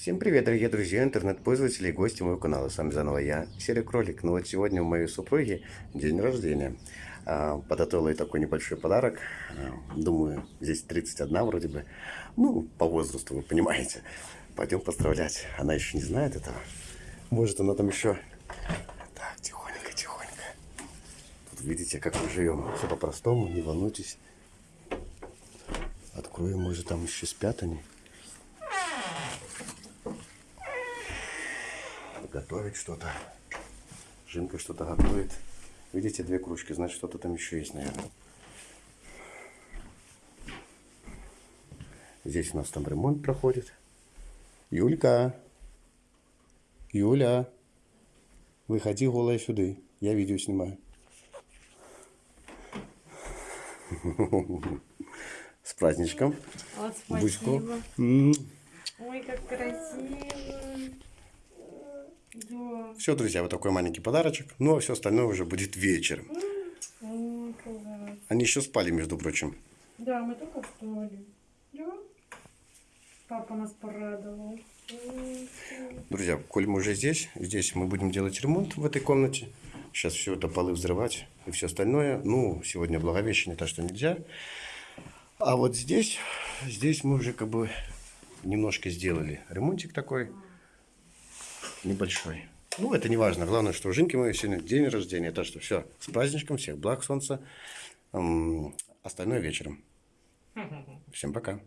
Всем привет, дорогие друзья, интернет-пользователи и гости моего канала. С вами заново я, Серый Кролик. Ну вот сегодня у моей супруги день рождения. А, Подготовила ей такой небольшой подарок. А, Думаю, здесь 31 вроде бы. Ну, по возрасту, вы понимаете. Пойдем поздравлять. Она еще не знает этого. Может, она там еще... Так, тихонько, тихонько. Тут видите, как мы живем. Все по-простому, не волнуйтесь. Откроем, может, там еще спят они. Готовит что-то. Жинка что-то готовит. Видите, две кружки, значит, что-то там еще есть, наверное. Здесь у нас там ремонт проходит. Юлька! Юля! Выходи голая сюда. Я видео снимаю. С праздничком. Вот, спасибо. М. Ой, как красиво. Все, друзья, вот такой маленький подарочек. Ну, а все остальное уже будет вечером. Они еще спали, между прочим. Да, мы только встали. Да. Папа нас порадовал. Друзья, коль мы уже здесь, здесь мы будем делать ремонт в этой комнате. Сейчас все это полы взрывать и все остальное. Ну, сегодня Благовещение, так что нельзя. А вот здесь, здесь мы уже как бы немножко сделали ремонтик такой небольшой. Ну, это не важно. Главное, что у Жинки моей сегодня день рождения. Так что все, с праздничком, всех благ солнца. Остальное вечером. Всем пока.